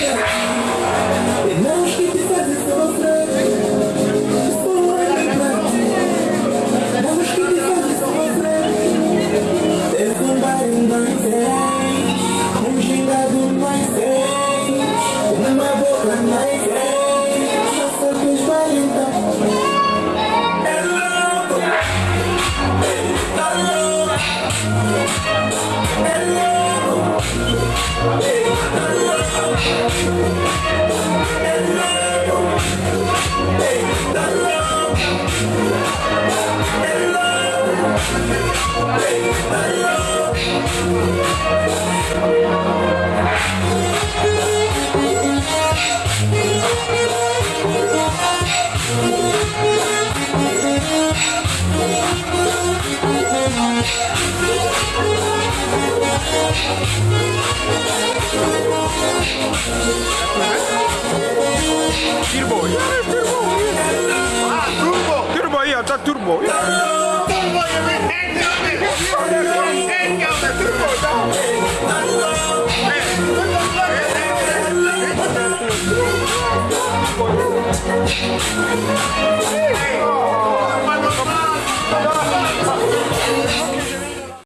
Yeah. Hey, I love you. Turbo. Ah, turbo! Turbo, ja, dat turbo. Ja. Turbo, je bent echt Echt jouw turbo, dan!